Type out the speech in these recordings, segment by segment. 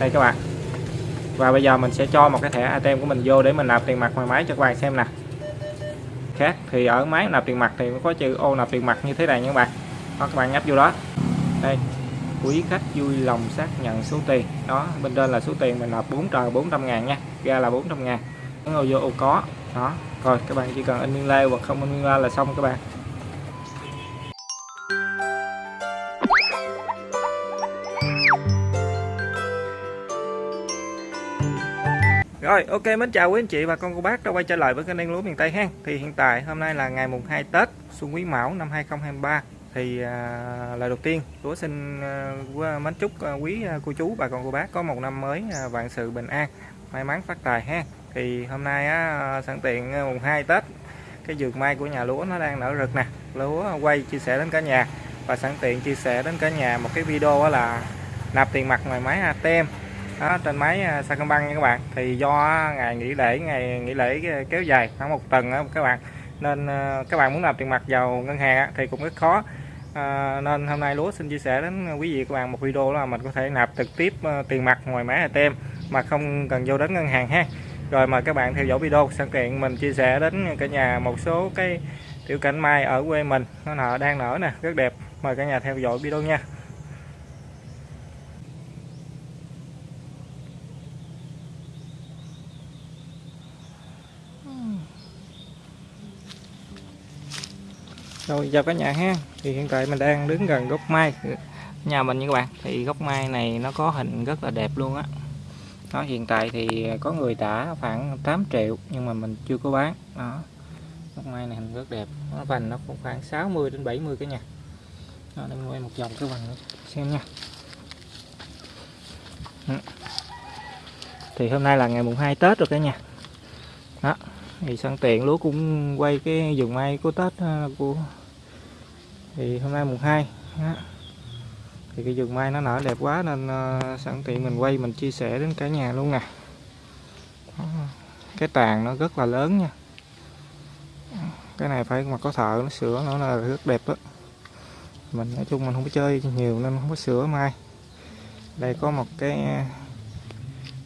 đây các bạn. Và bây giờ mình sẽ cho một cái thẻ ATM của mình vô để mình nạp tiền mặt ngoài máy cho các bạn xem nè. Khác thì ở máy nạp tiền mặt thì có chữ ô nạp tiền mặt như thế này nha các bạn. Đó, các bạn nhấp vô đó. Đây. Quý khách vui lòng xác nhận số tiền. Đó bên trên là số tiền mình nạp 4 trời 400 ngàn nha. Ra là 400 ngàn. Ngồi vô ô có. Đó rồi các bạn chỉ cần in nguyên lê hoặc không in nguyên lê là xong các bạn. Rồi ok mến chào quý anh chị và con cô bác đã quay trở lại với kênh đen lúa miền Tây ha. Thì hiện tại hôm nay là ngày mùng 2 Tết Xuân Quý Mão năm 2023 thì à, lời đầu tiên lúa xin à, mến chúc à, quý à, cô chú bà con cô bác có một năm mới à, vạn sự bình an, may mắn phát tài ha. Thì hôm nay á, sẵn tiện à, mùng 2 Tết cái vườn mai của nhà lúa nó đang nở rực nè. Lúa quay chia sẻ đến cả nhà và sẵn tiện chia sẻ đến cả nhà một cái video là nạp tiền mặt ngoài máy ATM đó, trên máy à, Sacombank nha các bạn. Thì do ngày nghỉ lễ ngày nghỉ lễ kéo dài khoảng một tuần đó, các bạn. Nên ờ, các bạn muốn nạp tiền mặt vào ngân hàng thì cũng rất khó. À, nên hôm nay lúa xin chia sẻ đến quý vị các bạn một video là mình có thể nạp trực tiếp ờ, tiền mặt ngoài máy ATM mà không cần vô đến ngân hàng ha. Rồi mời các bạn theo dõi video sẵn tiện mình chia sẻ đến cả nhà một số cái tiểu cảnh mai ở quê mình. Nó nở đang nở nè rất đẹp. Mời cả nhà theo dõi video nha. Rồi chào cả nhà ha. Thì hiện tại mình đang đứng gần gốc mai. Nhà mình như các bạn. Thì gốc mai này nó có hình rất là đẹp luôn á. Nó hiện tại thì có người trả khoảng 8 triệu Nhưng mà mình chưa có bán. Đó. Gốc mai này hình rất đẹp. Nó vành nó cũng khoảng 60 đến 70 cái nhà. Đó, Đây quay một vòng cái vành xem nha. Ừ. Thì hôm nay là ngày mùng 2 Tết rồi cả nhà. Đó. Thì sẵn tiện lúa cũng quay cái vườn mai của Tết à, của thì hôm nay mùng 2 thì cái vườn mai nó nở đẹp quá nên uh, sẵn tiện mình quay mình chia sẻ đến cả nhà luôn nè. Cái tàn nó rất là lớn nha. Cái này phải mà có thợ nó sửa nó là rất đẹp đó mình nói chung mình không có chơi nhiều nên không có sửa mai. Đây có một cái ờ,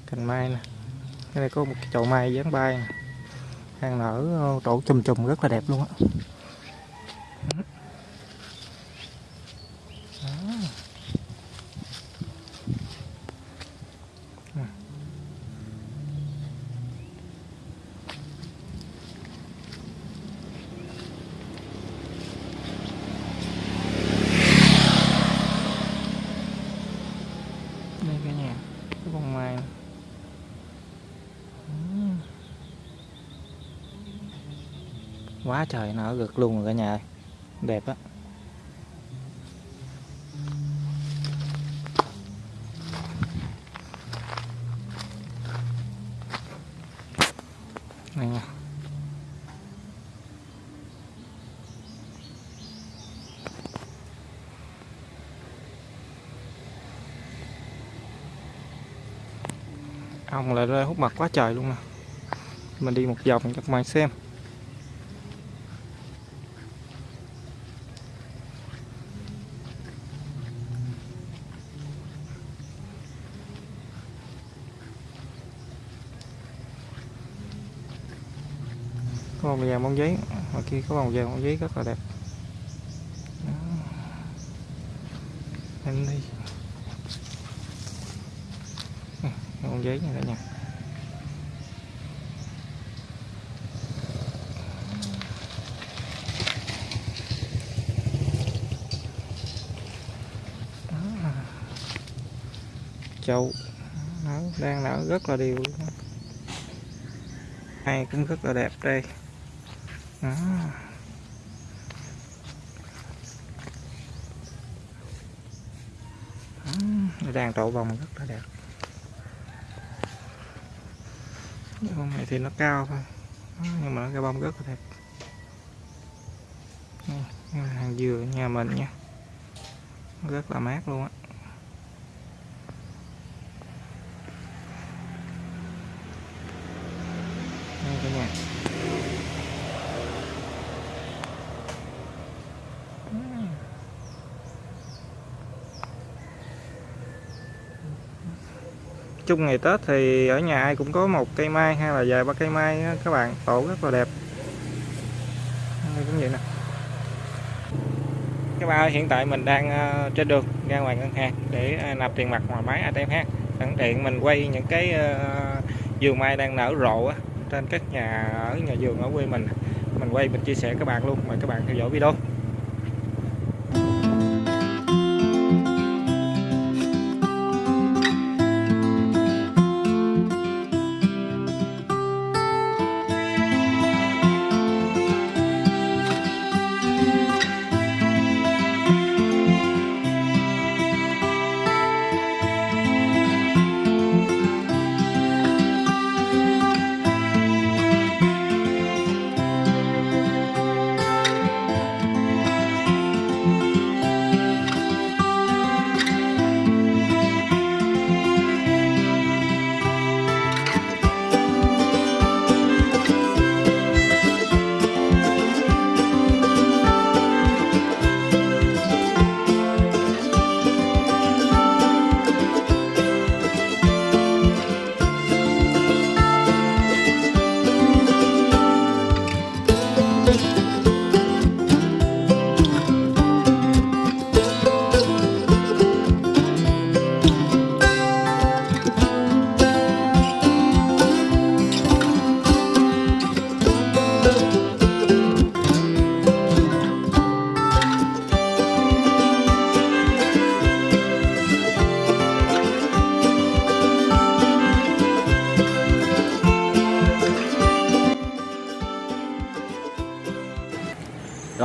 cành mai nè. Cái này có một cái chậu mai dáng bay nè. Đang nở ờ, tổ chùm chùm rất là đẹp luôn á đây cả nhà cái bông mai này quá trời nở gực luôn rồi cả nhà ơi. Đẹp á. Này nha. Ong lại ra hút mặt quá trời luôn nè. Mình đi một vòng các bạn xem. Vàng bông giấy. Ngoài kia có vòng vàng bông giấy rất là đẹp. Anh đi. Ừ, bông giấy này cả nhà. Châu. Nở đang nở rất là đều luôn. Hai cũng rất là đẹp đây đó. Đó. đang trổ bông rất là đẹp cái bông này thì nó cao thôi đó. nhưng mà cái bông rất là đẹp hàng dừa, nhà mình nha rất là mát luôn á đây cả nhà chung ngày Tết thì ở nhà ai cũng có một cây mai hay là vài ba cây mai đó, các bạn. Tổ rất là đẹp. Đây cũng vậy nè. Các bạn ơi, hiện tại mình đang ờ, trên đường ra ngoài ngân hàng để ờ, nạp tiền mặt ngoài máy ATM ha sẵn tiện mình quay những cái ờ, vườn mai đang nở rộ trên các nhà ở nhà vườn ở quê mình. Mình quay mình chia sẻ các bạn luôn. Mời các bạn theo dõi video.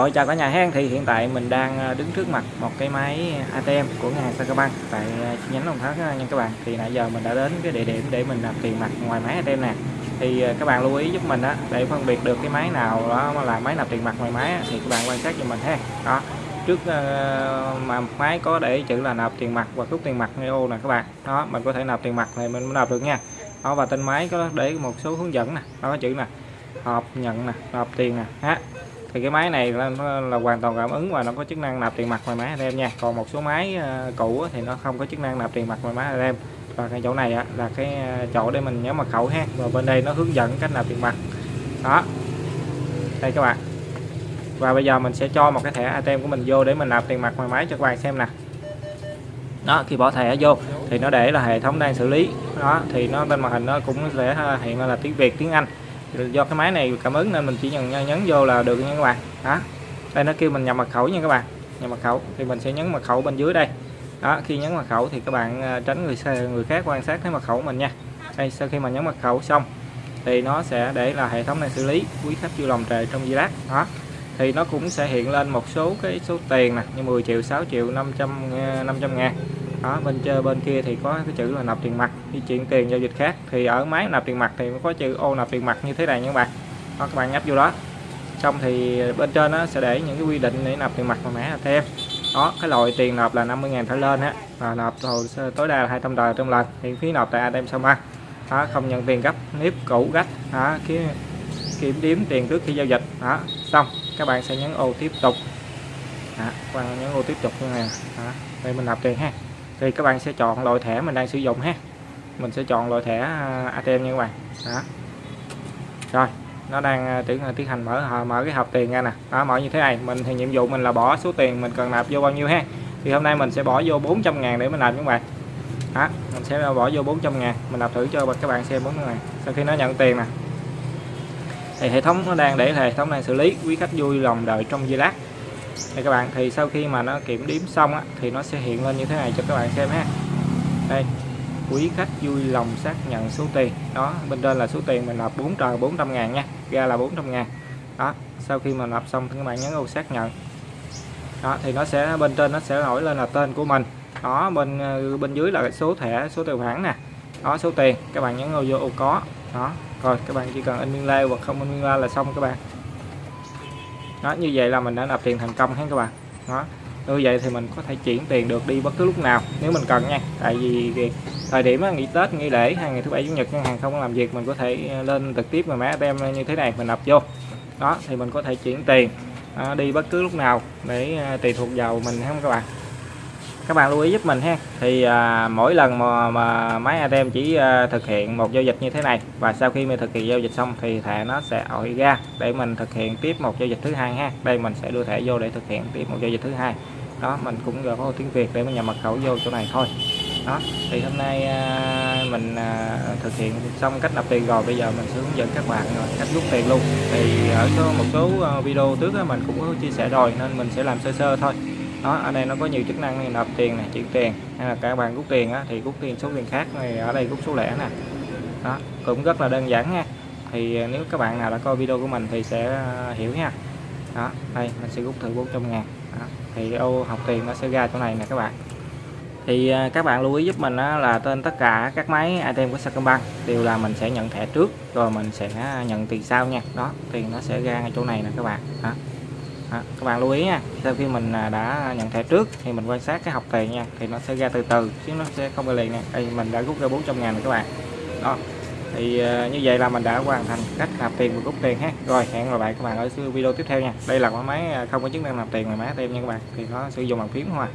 Rồi chào cả nhà hen thì hiện tại mình đang ờ, đứng trước mặt một cái máy ATM của ngân hàng Sacombank tại ờ, chi nhánh Đồng Tháp ờ, nha các bạn. Thì nãy giờ mình đã đến cái địa điểm để mình nạp tiền mặt ngoài máy ATM nè. Thì các bạn lưu ý giúp mình á để phân biệt được cái máy nào đó mà là máy nạp tiền mặt ngoài máy á, thì các bạn quan sát cho mình ha. Đó. Trước mà máy có để chữ là nạp tiền mặt và rút tiền mặt ngay ô nè các bạn. Đó, mình có thể nạp tiền mặt này mình mới nạp được nha. Đó và trên máy có để một số hướng dẫn nè, đó có chữ nè. Hộp nhận nè, nạp tiền nè, ha thì cái máy này là, là hoàn toàn cảm ứng và nó có chức năng nạp tiền mặt ngoài máy ATM nha. Còn một số máy ờ, cũ thì nó không có chức năng nạp tiền mặt ngoài máy ATM và cái chỗ này là cái ờ, chỗ để mình nhớ mật khẩu ha. Và bên đây nó hướng dẫn cách nạp tiền mặt. Đó. Đây các bạn. Và bây giờ mình sẽ cho một cái thẻ ATM của mình vô để mình nạp tiền mặt ngoài máy cho các bạn xem nè. Đó khi bỏ thẻ vô thì nó để là hệ thống đang xử lý. Đó thì nó bên màn hình nó cũng sẽ ờ, hiện là tiếng Việt tiếng Anh do cái máy này cảm ứng nên mình chỉ nhấn nhấn vô là được nha các bạn. Đó. Đây, nó kêu mình nhập mật khẩu nha các bạn. Nhập mật khẩu thì mình sẽ nhấn mật khẩu bên dưới đây. Đó, khi nhấn mật khẩu thì các bạn ờ, tránh người người khác quan sát thấy mật khẩu mình nha. Đây, sau khi mà nhấn mật khẩu xong thì nó sẽ để là hệ thống này xử lý quý khách chưa lòng trề trong giây lát đó. Thì nó cũng sẽ hiện lên một số cái số tiền nè, như 10 triệu 6 triệu 500 500 ờ, ngàn đó bên chơi bên kia thì có cái chữ là nạp tiền mặt di chuyển tiền giao dịch khác. Thì ở máy nạp tiền mặt thì có chữ ô nạp tiền mặt như thế này nha các bạn. Đó, các bạn nhấp vô đó. Xong thì bên trên nó sẽ để những cái quy định để nạp tiền mặt vào mã ATM đó cái loại tiền nạp là 50.000 trở lên á. Và nạp hồ sơ tối đa là 200 tờ trong lần. Hiện phí nộp tại ATM Sao ba đó, không nhận tiền gấp nếp cũ gách. Đó, kiếm, kiểm điểm tiền trước khi giao dịch. Đó xong các bạn sẽ nhấn ô tiếp tục. Đó, các bạn nhấn ô tiếp tục như này đó, đây mình nạp tiền ha thì các bạn sẽ chọn loại thẻ mình đang sử dụng ha. Mình sẽ chọn loại thẻ à, ATM nha các bạn. Đó. Rồi, nó đang à, tiến à, tiến hành mở mở cái hộp tiền ra nè. Đó, mở như thế này, mình thì nhiệm vụ mình là bỏ số tiền mình cần nạp vô bao nhiêu ha. Thì hôm nay mình sẽ bỏ vô 400 ngàn để mình làm các bạn. Đó, mình sẽ bỏ vô 400 ngàn, mình nạp thử cho các bạn xem 400 ngàn sau khi nó nhận tiền nè. Thì hệ thống nó đang để hệ thống đang xử lý, quý khách vui lòng đợi trong giây lát đây các bạn thì sau khi mà nó kiểm điểm xong á, thì nó sẽ hiện lên như thế này cho các bạn xem ha. Đây quý khách vui lòng xác nhận số tiền. Đó bên trên là số tiền mình nộp 4 tờ 400 ngàn nha ra là 400 ngàn. Đó sau khi mà nộp xong thì các bạn nhấn ô xác nhận. Đó thì nó sẽ bên trên nó sẽ nổi lên là tên của mình. Đó bên ờ, bên dưới là số thẻ số tài khoản nè. Đó số tiền các bạn nhấn vào vô ô có. Đó rồi các bạn chỉ cần in biên lai hoặc không in biên lai là xong các bạn đó, như vậy là mình đã nạp tiền thành công hết các bạn. Đó, như vậy thì mình có thể chuyển tiền được đi bất cứ lúc nào, nếu mình cần nha. Tại vì thời điểm nghỉ Tết, nghỉ lễ, hay ngày thứ bảy, chủ nhật, ngân hàng không làm việc, mình có thể ờ, lên trực tiếp mà máy ATM như thế này, mình nạp vô. Đó, thì mình có thể chuyển tiền ờ, đi bất cứ lúc nào để ờ, tùy thuộc vào mình không các bạn? Các bạn lưu ý giúp mình ha. Thì à, mỗi lần mà, mà máy ATM chỉ à, thực hiện một giao dịch như thế này và sau khi mình thực hiện giao dịch xong thì thẻ nó sẽ ổi ra để mình thực hiện tiếp một giao dịch thứ hai ha. Đây mình sẽ đưa thẻ vô để thực hiện tiếp một giao dịch thứ hai. Đó mình cũng gõ có tiếng Việt để mình nhập mật khẩu vô chỗ này thôi. Đó thì hôm nay à, mình à, thực hiện xong cách nạp tiền rồi. Bây giờ mình sẽ hướng dẫn các bạn rồi cách rút tiền luôn. Thì ở số một số à, video trước á, mình cũng có chia sẻ rồi nên mình sẽ làm sơ sơ thôi đó ở đây nó có nhiều chức năng như nạp tiền này chuyển tiền hay là các bạn rút tiền á, thì rút tiền số tiền khác này ở đây rút số lẻ nè. Đó cũng rất là đơn giản nha. Thì à, nếu các bạn nào đã coi video của mình thì sẽ à, hiểu nha. Đó đây mình sẽ rút thử 400 ngàn. Đó. thì ô học tiền nó sẽ ra chỗ này nè các bạn. Thì à, các bạn lưu ý giúp mình là tên tất cả các máy ATM của Sacombank đều là mình sẽ nhận thẻ trước rồi mình sẽ nhận tiền sau nha. Đó tiền nó sẽ ra ngay chỗ này nè các bạn. Đó. Đó, các bạn lưu ý nha sau khi mình à, đã nhận thẻ trước thì mình quan sát cái học tiền nha thì nó sẽ ra từ từ chứ nó sẽ không có liền nè đây mình đã rút ra 400 ngàn rồi các bạn. Đó thì uh, như vậy là mình đã hoàn thành cách nạp tiền và rút tiền ha. Rồi hẹn gặp lại các bạn ở video tiếp theo nha. Đây là cái máy à, không có chức năng nạp tiền mà máy ATM nha các bạn thì nó sử dụng bằng phím hoa